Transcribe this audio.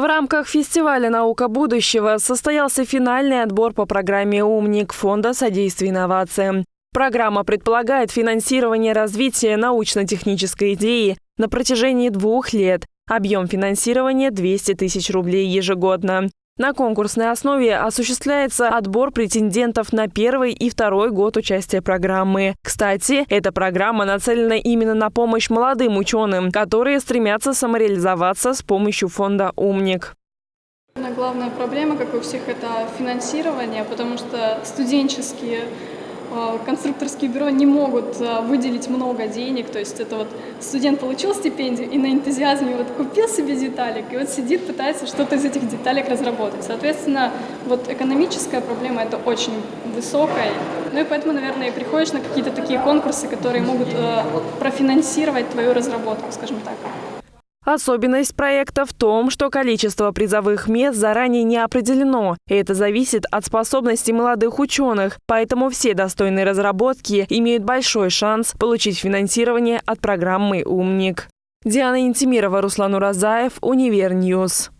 В рамках фестиваля «Наука будущего» состоялся финальный отбор по программе «Умник» Фонда содействия инновациям. Программа предполагает финансирование развития научно-технической идеи на протяжении двух лет. Объем финансирования – 200 тысяч рублей ежегодно. На конкурсной основе осуществляется отбор претендентов на первый и второй год участия программы. Кстати, эта программа нацелена именно на помощь молодым ученым, которые стремятся самореализоваться с помощью фонда «Умник». Главная проблема, как у всех, это финансирование, потому что студенческие конструкторские бюро не могут э, выделить много денег, то есть это вот студент получил стипендию и на энтузиазме вот купил себе деталек, и вот сидит, пытается что-то из этих деталек разработать. Соответственно, вот экономическая проблема это очень высокая, ну и поэтому, наверное, приходишь на какие-то такие конкурсы, которые могут э, профинансировать твою разработку, скажем так. Особенность проекта в том, что количество призовых мест заранее не определено. И это зависит от способностей молодых ученых, поэтому все достойные разработки имеют большой шанс получить финансирование от программы «Умник». Диана Интимирова, Руслан Уразаев, Универньюз.